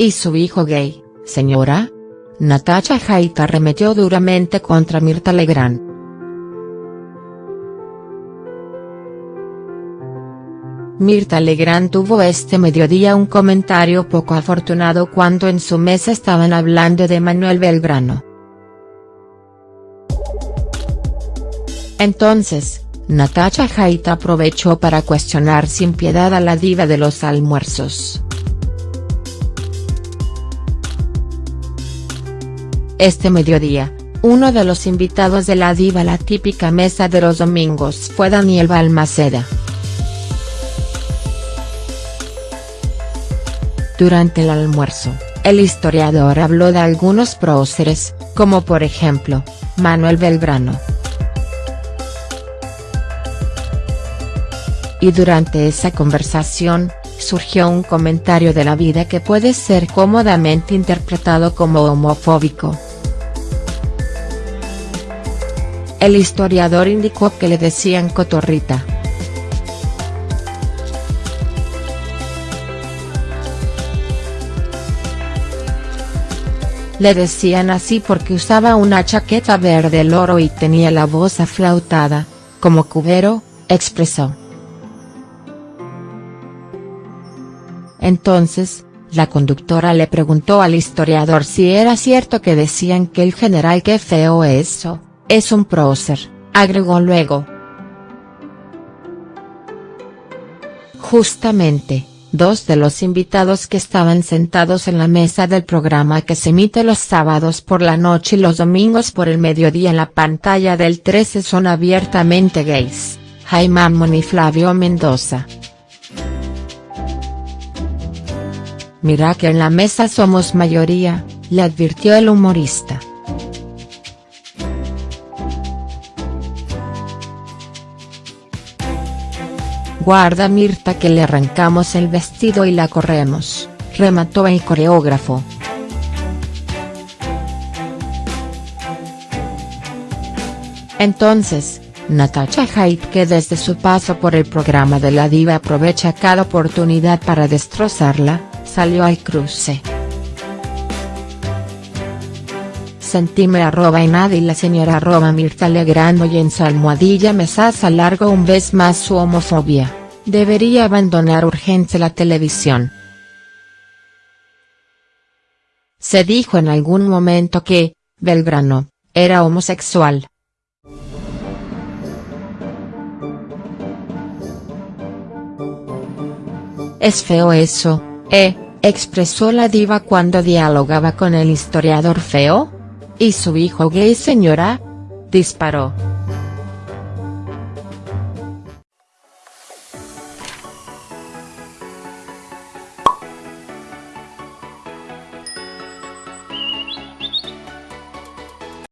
¿Y su hijo gay, señora? Natacha Jaita arremetió duramente contra Mirta Legrand. Mirta Legrand tuvo este mediodía un comentario poco afortunado cuando en su mesa estaban hablando de Manuel Belgrano. Entonces, Natacha Jaita aprovechó para cuestionar sin piedad a la diva de los almuerzos. Este mediodía, uno de los invitados de la diva la típica mesa de los domingos fue Daniel Balmaceda. Durante el almuerzo, el historiador habló de algunos próceres, como por ejemplo, Manuel Belgrano. Y durante esa conversación, surgió un comentario de la vida que puede ser cómodamente interpretado como homofóbico. El historiador indicó que le decían cotorrita. Le decían así porque usaba una chaqueta verde loro y tenía la voz aflautada, como cubero, expresó. Entonces, la conductora le preguntó al historiador si era cierto que decían que el general qué feo eso, es un prócer, agregó luego. Justamente, Dos de los invitados que estaban sentados en la mesa del programa que se emite los sábados por la noche y los domingos por el mediodía en la pantalla del 13 son abiertamente gays, Jaime Amon y Flavio Mendoza. Mira que en la mesa somos mayoría, le advirtió el humorista. Guarda Mirta que le arrancamos el vestido y la corremos, remató el coreógrafo. Entonces, Natacha Haidt que desde su paso por el programa de la diva aprovecha cada oportunidad para destrozarla, salió al cruce. Sentime arroba en y la señora arroba Mirta Legrando y en su almohadilla Mesas largo un vez más su homofobia debería abandonar urgente la televisión. Se dijo en algún momento que, Belgrano, era homosexual. Es feo eso, ¿eh? expresó la diva cuando dialogaba con el historiador feo. ¿Y su hijo gay señora? disparó.